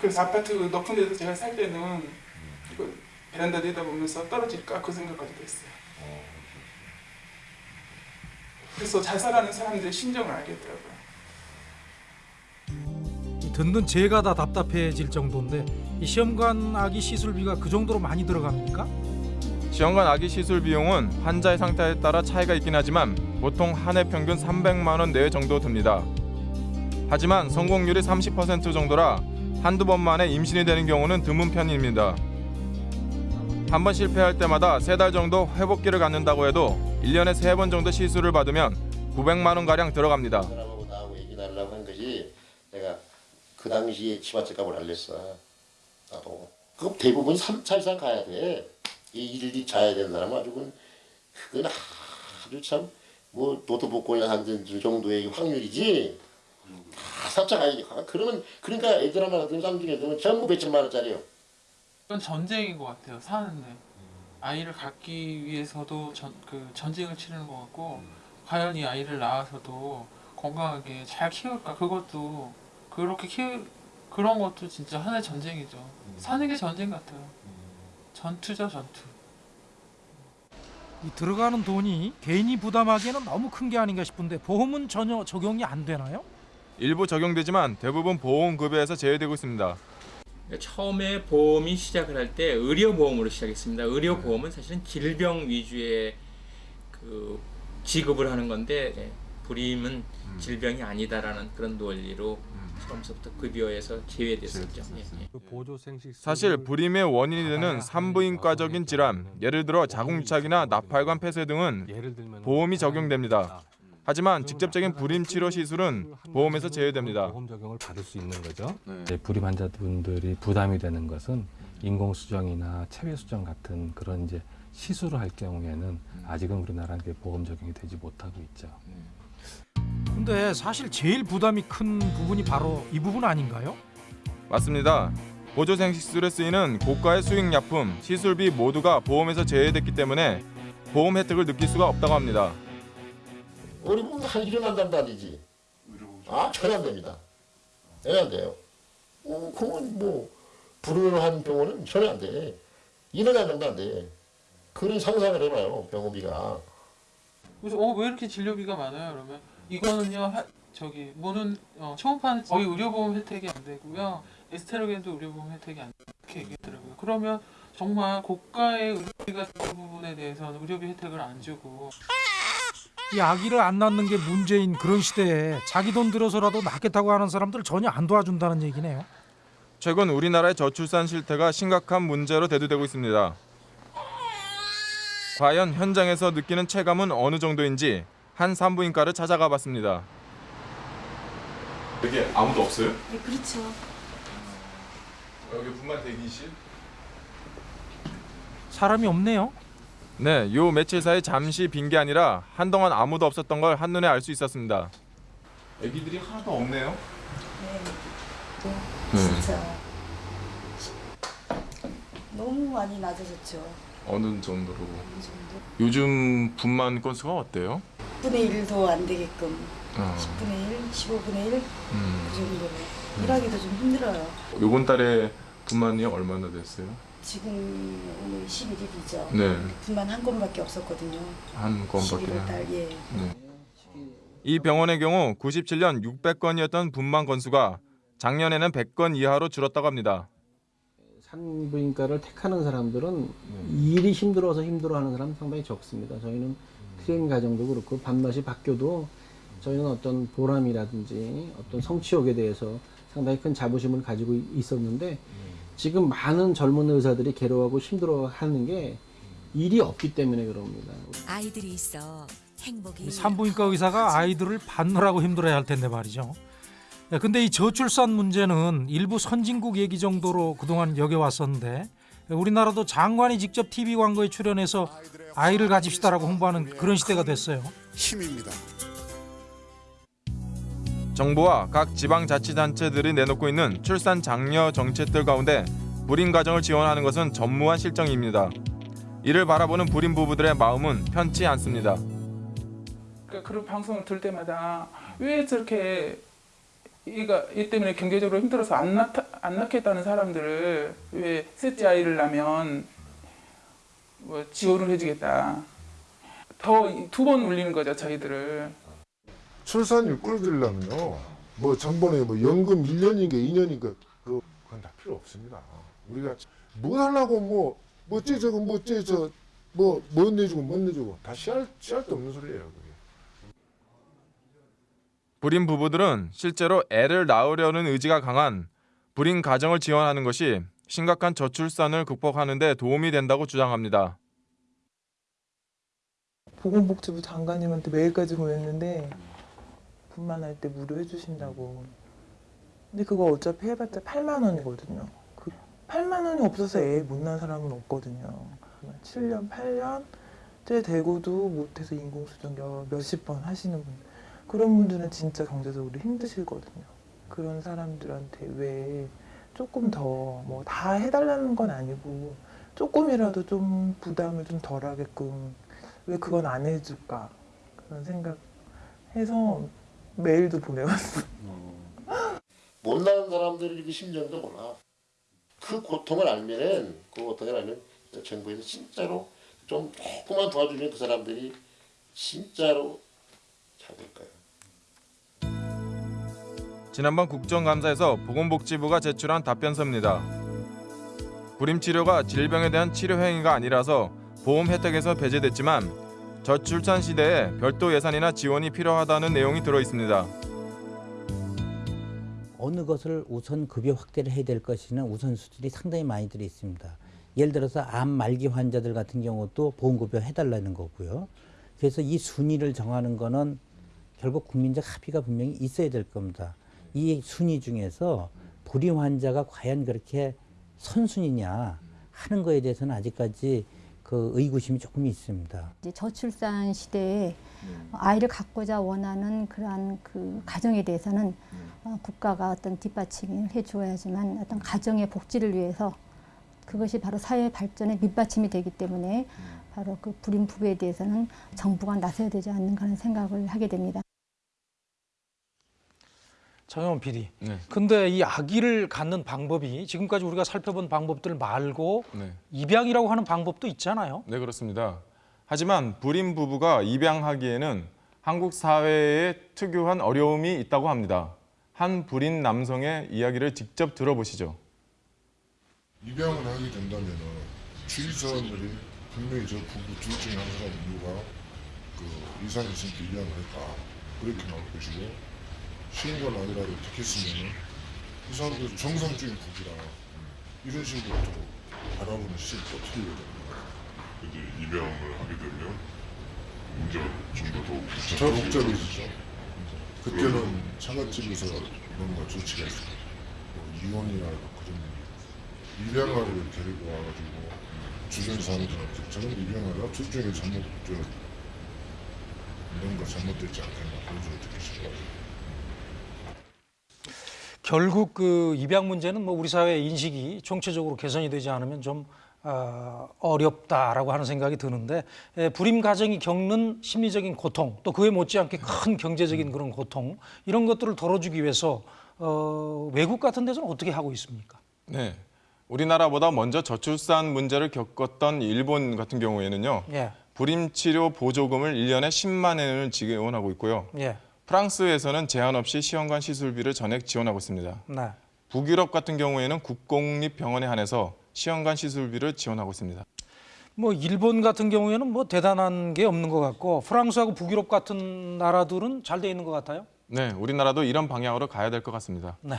그래서 아파트 높은 데서 제가 살 때는 이거 베란다 내다보면서 떨어질까 그 생각까지도 했어요. 그래서 자살하는 사람들의 심정을 알겠더라고요. 이 듣는 제가 다 답답해질 정도인데 이 시험관 아기 시술비가 그 정도로 많이 들어갑니까? 시험관 아기 시술 비용은 환자의 상태에 따라 차이가 있긴 하지만 보통 한 해 평균 300만 원 내외 정도 듭니다. 하지만 성공률이 30% 정도라 한두 번 만에 임신이 되는 경우는 드문 편입니다. 한 번 실패할 때마다 세 달 정도 회복기를 갖는다고 해도 1년에 세 번 정도 시술을 받으면 900만 원 가량 들어갑니다. 하고 나하고 얘기 나누려고 한 거지 내가 그 당시에 치마집 값을 알렸어. 나도. 그 대부분 3차 이상 가야 돼 이 일일이 자야 되는 사람은 아주 그건 그건 아주 참 뭐 노트북권이나 하는 정도의 확률이지. 다 삽자 가야지 아, 그러면 그러니까 애들 하나 같은 쌍둥이 애들은 전부 몇천만 원짜리요. 이건 전쟁인 것 같아요. 사는데. 아이를 갖기 위해서도 전, 그 전쟁을 치르는 것 같고 과연 이 아이를 낳아서도 건강하게 잘 키울까? 그것도 그렇게 키우 그런 것도 진짜 하나의 전쟁이죠. 사는 게 전쟁 같아요. 전투죠 전투. 이 들어가는 돈이 개인이 부담하기에는 너무 큰 게 아닌가 싶은데 보험은 전혀 적용이 안 되나요? 일부 적용되지만 대부분 보험급여에서 제외되고 있습니다. 그러니까 처음에 보험이 시작을 할 때 의료보험으로 시작했습니다. 의료보험은 사실은 질병 위주의 그 지급을 하는 건데 예, 불임은 질병이 아니다라는 그런 논리로 처음부터 급여에서 제외됐었죠. 예, 예. 사실 불임의 원인이 되는 산부인과적인 질환, 예를 들어 자궁착이나 나팔관 폐쇄 등은 보험이 적용됩니다. 하지만 직접적인 불임 치료 시술은 보험에서 제외됩니다. 보험 적용을 받을 수 있는 거죠. 이제 불임 환자분들이 부담이 되는 것은 인공 수정이나 체외 수정 같은 그런 이제 시술을 할 경우에는 아직은 우리나라는 보험 적용이 되지 못하고 있죠. 근데 사실 제일 부담이 큰 부분이 바로 이 부분 아닌가요? 맞습니다. 보조생식술에 쓰이는 고가의 수익약품, 시술비 모두가 보험에서 제외됐기 때문에 보험 혜택을 느낄 수가 없다고 합니다. 우리 보면 한 일어난다는 말이지 아 전혀 안 됩니다 전혀 안 돼요 어, 그건 뭐 불운한 병원은 전혀 안 돼 일어나는 정도 안 돼 그런 상상을 해봐요 병원비가 그래서 어 왜 이렇게 진료비가 많아요? 그러면 이거는요 하, 저기 뭐는 어, 초음파는 거의 의료보험 혜택이 안 되고요 에스테로겐도 의료보험 혜택이 안 돼. 이렇게 얘기했더라고요. 그러면 정말 고가의 의료비가 그 부분에 대해서는 의료비 혜택을 안 주고 이 아기를 안 낳는 게 문제인 그런 시대에 자기 돈 들여서라도 낳겠다고 하는 사람들 전혀 안 도와준다는 얘기네요. 최근 우리나라의 저출산 실태가 심각한 문제로 대두되고 있습니다. 과연 현장에서 느끼는 체감은 어느 정도인지 한 산부인과를 찾아가 봤습니다. 여기 아무도 없어요? 네, 그렇죠. 여기 분만 대기실? 사람이 없네요. 네, 요 며칠 사이 잠시 빈 게 아니라 한동안 아무도 없었던 걸 한눈에 알 수 있었습니다. 애기들이 하나도 없네요. 네. 진짜 너무 많이 낮아졌죠. 어느 정도로? 요즘 분만 건수가 어때요? 10분의 1도 안 되게끔 어. 10분의 1, 15분의 1그 음. 정도로 일하기도 좀 힘들어요. 요번 달에 분만이 얼마나 됐어요? 지금 오늘 11일이죠. 네. 분만 한 건밖에 없었거든요. 한 건밖에. 11월 달 예. 네. 이 병원의 경우 97년 600건이었던 분만 건수가 작년에는 100건 이하로 줄었다고 합니다. 산부인과를 택하는 사람들은 일이 힘들어서 힘들어하는 사람 상당히 적습니다. 저희는 트레이닝 과정도 그렇고 밥맛이 바뀌어도 저희는 어떤 보람이라든지 어떤 성취욕에 대해서 상당히 큰 자부심을 가지고 있었는데 지금 많은 젊은 의사들이 괴로워하고 힘들어하는 게 일이 없기 때문에 그럽니다. 아이들이 있어 행복이 이 산부인과 의사가 아이들을 받느라고 힘들어야 할 텐데 말이죠. 야, 근데 이 저출산 문제는 일부 선진국 얘기 정도로 그동안 여겨왔었는데 우리나라도 장관이 직접 TV 광고에 출연해서 아이를 가집시다라고 홍보하는 그런 시대가 됐어요. 힘입니다. 정부와 각 지방자치단체들이 내놓고 있는 출산 장려 정책들 가운데 불임 가정을 지원하는 것은 전무한 실정입니다. 이를 바라보는 불임 부부들의 마음은 편치 않습니다. 그러니까 그런 방송을 들 때마다 왜 저렇게 얘가 얘 때문에 경제적으로 힘들어서 안 낳다 안 낳겠다는 사람들을 왜 셋째 아이를 낳으면 뭐 지원을 해주겠다. 더 두 번 울리는 거죠 저희들을. 출산율 끌어들려면요. 뭐 정번에 뭐 연금 1년인가 2년인가 그 그건 다 필요 없습니다. 우리가 뭐 하려고 뭐 뭐째 저거 뭐째 저뭐못 내주고 못 내주고 다 씨알 씨알도 없는 소리예요. 불임 부부들은 실제로 애를 낳으려는 의지가 강한 불임 가정을 지원하는 것이 심각한 저출산을 극복하는 데 도움이 된다고 주장합니다. 보건복지부 장관님한테 메일까지 보냈는데 분만할 때 무료 해주신다고. 근데 그거 어차피 해봤자 8만 원이거든요. 그 8만 원이 없어서 애 못 낳은 사람은 없거든요. 7년, 8년 째 되고도 못해서 인공수정 여- 몇십 번 하시는 분. 그런 분들은 진짜 경제적으로 힘드시거든요. 그런 사람들한테 왜 조금 더 뭐 다 해달라는 건 아니고 조금이라도 좀 부담을 좀 덜하게끔 왜 그건 안 해줄까 그런 생각 해서 메일도 보내봤어요. 못 나는 사람들이 그 심정도 몰라. 그 고통을 알면은 그 고통을 알면 정부에서 진짜로 좀 조금만 도와주면 그 사람들이 진짜로 잘 될 거예요. 지난번 국정감사에서 보건복지부가 제출한 답변서입니다. 불임 치료가 질병에 대한 치료 행위가 아니라서 보험 혜택에서 배제됐지만 저출산 시대에 별도 예산이나 지원이 필요하다는 내용이 들어 있습니다. 어느 것을 우선 급여 확대를 해야 될 것이는 우선수들이 상당히 많이 들어 있습니다. 예를 들어서 암 말기 환자들 같은 경우도 보험급여 해달라는 거고요. 그래서 이 순위를 정하는 거는 결국 국민적 합의가 분명히 있어야 될 겁니다. 이 순위 중에서 불임 환자가 과연 그렇게 선순위냐 하는 거에 대해서는 아직까지 그 의구심이 조금 있습니다. 이제 저출산 시대에 아이를 갖고자 원하는 그러한 그 가정에 대해서는 어, 국가가 어떤 뒷받침을 해주어야지만 어떤 가정의 복지를 위해서 그것이 바로 사회 발전의 밑받침이 되기 때문에 바로 그 불임 부부에 대해서는 정부가 나서야 되지 않는가 하는 생각을 하게 됩니다. 정영원 PD. 네. 근데 이 아기를 갖는 방법이 지금까지 우리가 살펴본 방법들 말고 네. 입양이라고 하는 방법도 있잖아요. 네 그렇습니다. 하지만 불임 부부가 입양하기에는 한국 사회에 특유한 어려움이 있다고 합니다. 한 불임 남성의 이야기를 직접 들어보시죠. 입양을 하게 된다면은 주위 사람들이 분명히 저 부부 둘 중에 한 사람 누가 그 이상이 있으니까 입양을 했다 그렇게 나올 것이고 신고가 아니라도 택했으면은 이 사람들 정상적인 부부라 이런 식으로 또 바라보는 시각이 또 틀리거든요. 이제 입양을 하게 되면 문제가 좀더 복잡해지죠. 그때는 처갓집에서 뭔가 조치가 있어요. 뭐 이혼이나 그런 입양아를 데리고 와가지고 주변 사람들한테 저런 입양아가 둘 중에 잘못 저 뭔가 잘못됐지 않겠나 그런 소리 듣기 싫어가지고 결국 그 입양 문제는 뭐 우리 사회 인식이 총체적으로 개선이 되지 않으면 좀 어, 어렵다라고 하는 생각이 드는데 에, 불임 가정이 겪는 심리적인 고통 또 그에 못지않게 큰 경제적인 그런 고통 이런 것들을 덜어주기 위해서 어, 외국 같은 데서는 어떻게 하고 있습니까? 네. 우리나라보다 먼저 저출산 문제를 겪었던 일본 같은 경우에는요. 예. 불임 치료 보조금을 1년에 10만 엔을 지원하고 있고요. 예. 프랑스에서는 제한 없이 시험관 시술비를 전액 지원하고 있습니다. 네. 북유럽 같은 경우에는 국공립 병원에 한해서 시험관 시술비를 지원하고 있습니다. 뭐 일본 같은 경우에는 뭐 대단한 게 없는 것 같고 프랑스하고 북유럽 같은 나라들은 잘 돼 있는 것 같아요. 네, 우리나라도 이런 방향으로 가야 될 것 같습니다. 네.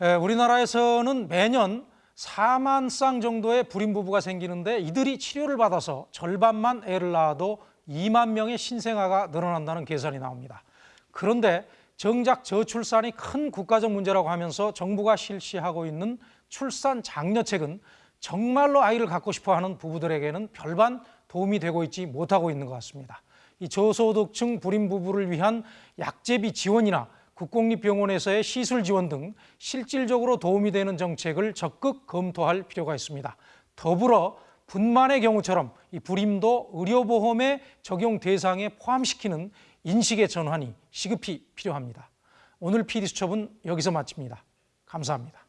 에, 우리나라에서는 매년 4만 쌍 정도의 불임 부부가 생기는데 이들이 치료를 받아서 절반만 애를 낳아도 2만 명의 신생아가 늘어난다는 계산이 나옵니다. 그런데 정작 저출산이 큰 국가적 문제라고 하면서 정부가 실시하고 있는 출산 장려책은 정말로 아이를 갖고 싶어 하는 부부들에게는 별반 도움이 되고 있지 못하고 있는 것 같습니다. 이 저소득층 불임 부부를 위한 약제비 지원이나 국공립병원에서의 시술 지원 등 실질적으로 도움이 되는 정책을 적극 검토할 필요가 있습니다. 더불어 분만의 경우처럼 이 불임도 의료보험의 적용 대상에 포함시키는 인식의 전환이 시급히 필요합니다. 오늘 PD수첩은 여기서 마칩니다. 감사합니다.